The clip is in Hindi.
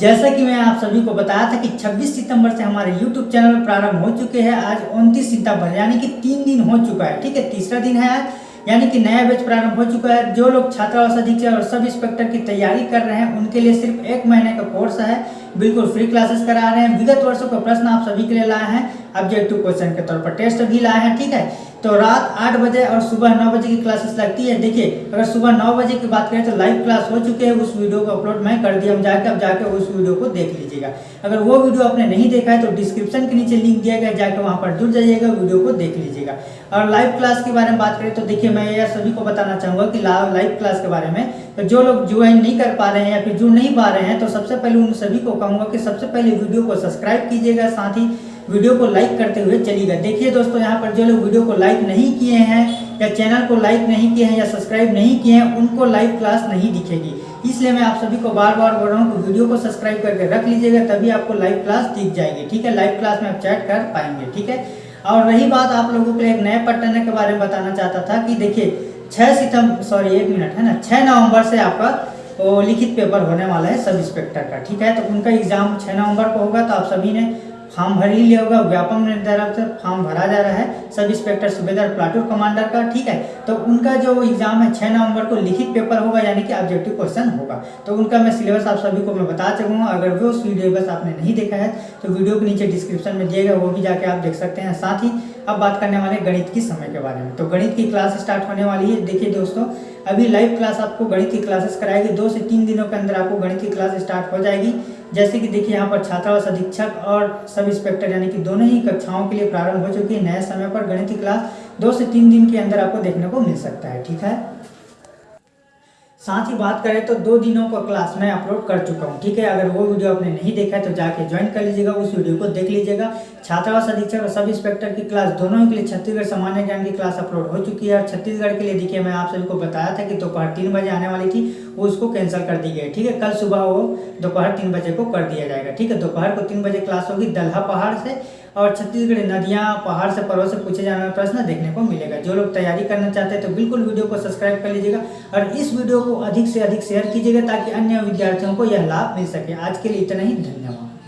जैसा कि मैं आप सभी को बताया था कि 26 सितंबर से हमारे YouTube चैनल प्रारंभ हो चुके हैं। आज 29 सितंबर, यानी कि तीन दिन हो चुका है, ठीक है? तीसरा दिन है आज, यानी कि नया बैच प्रारंभ हो चुका है। जो लोग छात्रावास अधीक्षक और सब इंस्पेक्टर की तैयारी कर रहे हैं, उनके लिए सिर्फ़ एक महीने का कोर्स है। बिल्कुल फ्री क्लासेस करा रहे हैं। विगत वर्षों का प्रश्न आप सभी के लिए लाए हैं। ऑब्जेक्टिव क्वेश्चन के तौर पर टेस्ट भी लाए हैं, ठीक है? तो रात आठ बजे और सुबह नौ बजे की क्लासेस लगती है। देखिए, अगर सुबह नौ बजे की बात करें तो लाइव क्लास हो चुके हैं। उस वीडियो को अपलोड मैं कर दिया। हम जाके, अब जाके उस वीडियो को देख लीजिएगा। अगर वो वीडियो आपने नहीं देखा है तो डिस्क्रिप्शन के नीचे लिंक दिया गया जाके वहाँ पर जुड़ जाइएगा वीडियो को देख लीजिएगा। और लाइव क्लास के बारे में बात करें तो देखिए, मैं यह सभी को बताना चाहूँगा कि लाइव क्लास के बारे में तो जो लोग ज्वाइन नहीं कर पा रहे हैं या फिर जुड़ नहीं पा रहे हैं तो सबसे पहले उन सभी को कहूँगा कि सबसे पहले वीडियो को सब्सक्राइब कीजिएगा। साथ ही वीडियो को लाइक करते हुए चलिएगा। देखिए दोस्तों, यहाँ पर जो लोग वीडियो को लाइक नहीं किए हैं, या चैनल को लाइक नहीं किए हैं, या सब्सक्राइब नहीं किए हैं, उनको लाइव क्लास नहीं दिखेगी। इसलिए मैं आप सभी को बार बार बोल रहा हूँ कि वीडियो को सब्सक्राइब करके रख लीजिएगा, तभी आपको लाइव क्लास दिख जाएगी। ठीक है? लाइव क्लास में आप चैट कर पाएँगे। ठीक है? और रही बात आप लोगों के लिए एक नए पट्टन के बारे में बताना चाहता था कि देखिए छः सितंबर सॉरी एक मिनट, है ना? छः नवंबर से आपका लिखित पेपर होने वाला है सब इंस्पेक्टर का। ठीक है? तो उनका एग्ज़ाम छः नवंबर को होगा तो आप सभी ने फॉर्म भर ही लिया होगा, व्यापम निर्धारक फॉर्म भरा जा रहा है। सब इंस्पेक्टर सूबेदार प्लाटून कमांडर का, ठीक है? तो उनका जो एग्ज़ाम है छः नवंबर को लिखित पेपर होगा, यानी कि ऑब्जेक्टिव क्वेश्चन होगा। तो उनका मैं सिलेबस आप सभी को मैं बता चुका अगर वो सिलेबस आपने नहीं देखा है तो वीडियो के नीचे डिस्क्रिप्शन में दिएगा वो भी जाके आप देख सकते हैं। साथ ही अब बात करने वाले गणित की समय के बारे में। तो गणित की क्लास स्टार्ट होने वाली है। देखिए दोस्तों, अभी लाइव क्लास आपको गणित की क्लासेस कराएगी। दो से तीन दिनों के अंदर आपको गणित की क्लास स्टार्ट हो जाएगी। जैसे कि देखिए यहाँ पर छात्रावास अधीक्षक और सब इंस्पेक्टर, यानी कि दोनों ही कक्षाओं के लिए प्रारंभ हो चुकी है। नए समय पर गणित क्लास दो से तीन दिन के अंदर आपको देखने को मिल सकता है। ठीक है? साथ ही बात करें तो दो दिनों का क्लास मैं अपलोड कर चुका हूँ, ठीक है? अगर वो वीडियो आपने नहीं देखा है तो जाके ज्वाइन कर लीजिएगा, उस वीडियो को देख लीजिएगा। छात्रावास अधीक्षक और सब इंस्पेक्टर की क्लास दोनों के लिए छत्तीसगढ़ सामान्य ज्ञान की क्लास अपलोड हो चुकी है। और छत्तीसगढ़ के लिए देखिए, मैं आप सभी को बताया था कि दोपहर तीन बजे आने वाली थी, वो उसको कैंसिल कर दी गई ठीक है? कल सुबह वो दोपहर तीन बजे को कर दिया जाएगा, ठीक है? दोपहर को तीन बजे क्लास होगी, दल्हा पहाड़ से और छत्तीसगढ़ नदियाँ, पहाड़ से पर्वत से पूछे जाने वाला प्रश्न देखने को मिलेगा। जो लोग तैयारी करना चाहते हैं तो बिल्कुल वीडियो को सब्सक्राइब कर लीजिएगा और इस वीडियो को अधिक से अधिक शेयर कीजिएगा ताकि अन्य विद्यार्थियों को यह लाभ मिल सके। आज के लिए इतना ही, धन्यवाद।